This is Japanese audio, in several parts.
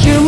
you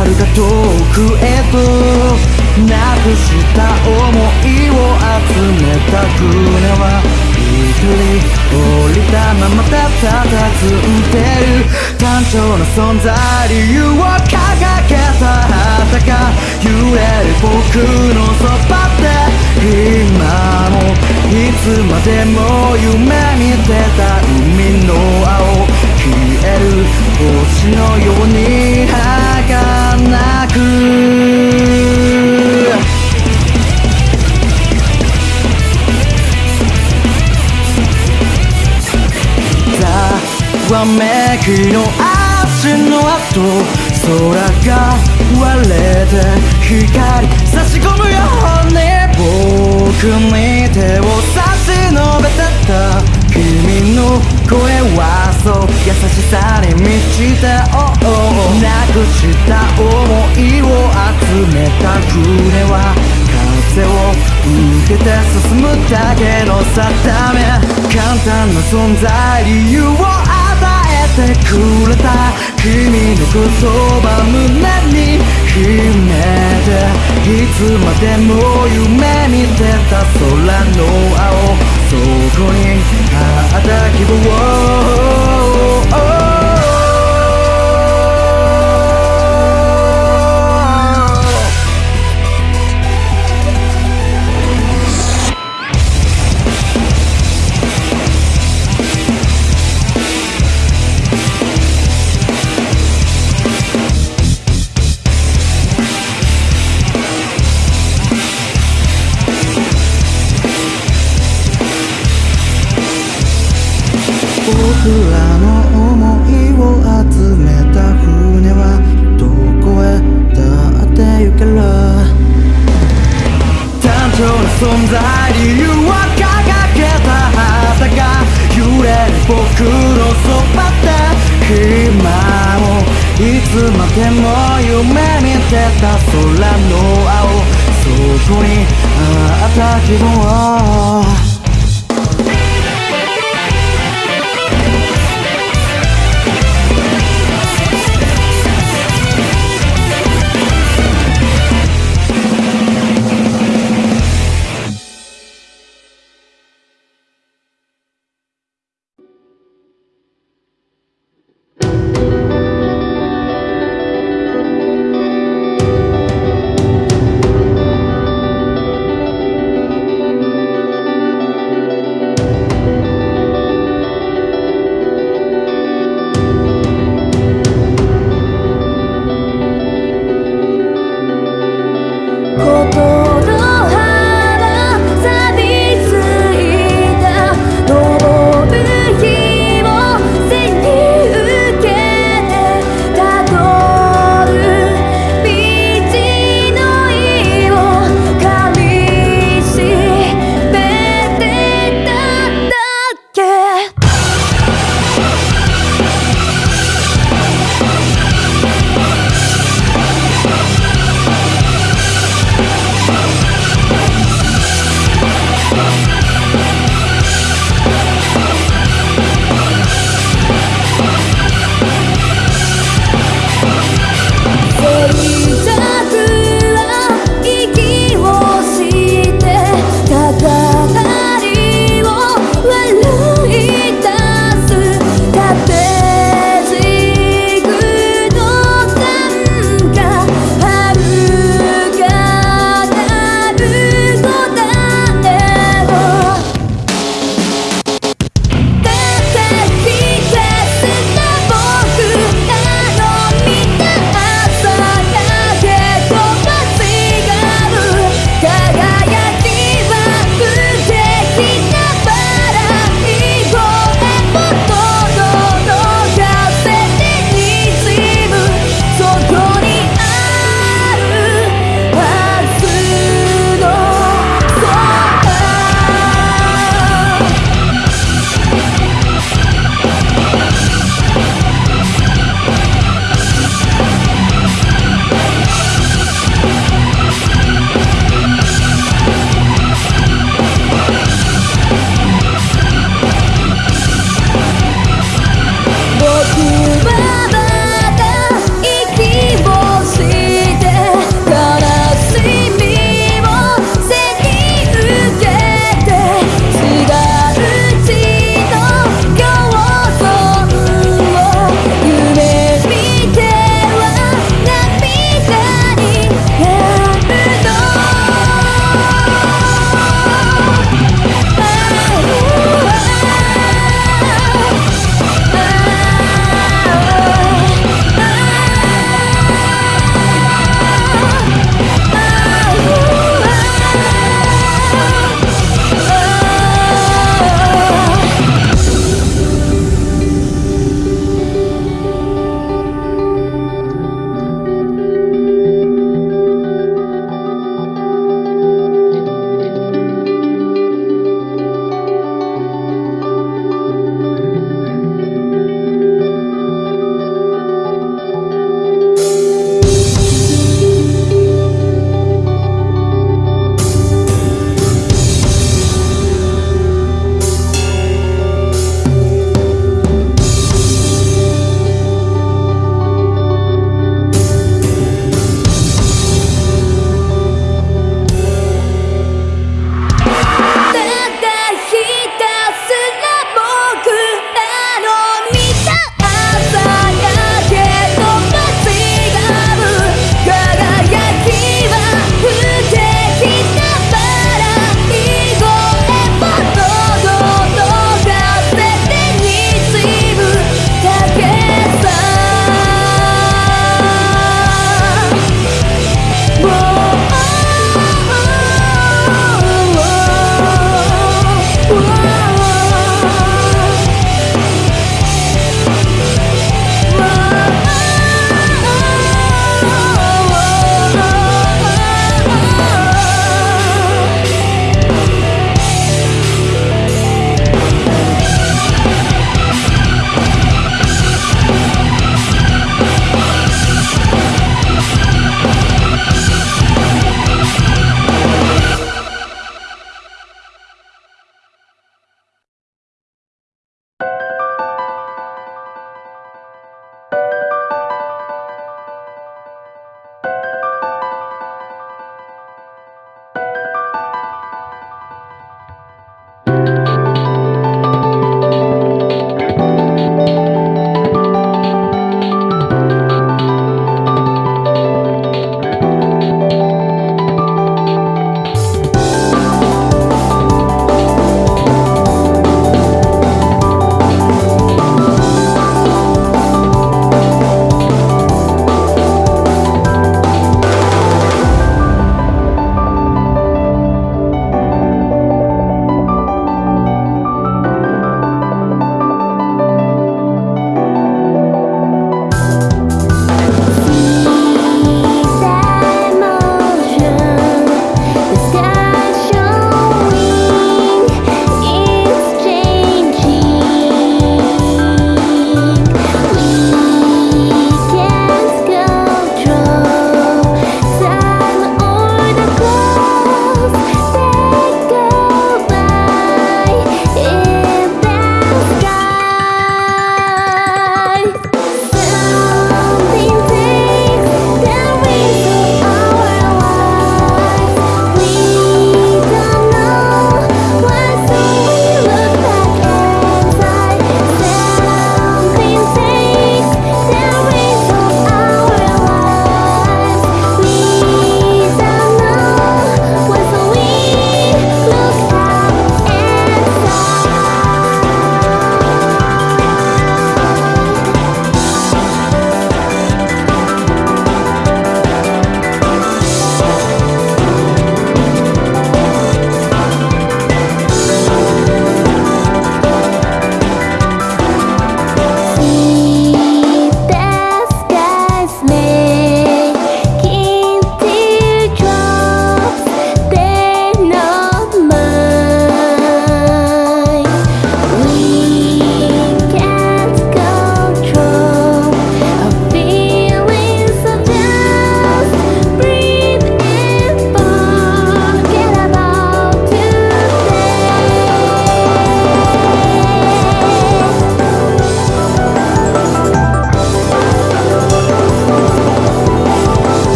遥か遠くへとなくした想いを集めた船は一人降りたままたたたずんでる。単調な存在理由を掲げた。旗が揺れる僕のそばで今もいつまでも夢見てた。海の青消える星のように儚く。ざわめきの足の跡空が割れて光差し込むように僕に手を差し伸べてた君の声はそう優しさに満ちた oh, oh, なくした想いを集めた船は風を受けて進むだけの定め。簡単な存在理由をてくれた君の言葉胸に秘めていつまでも夢見てた空の青そこにあった希望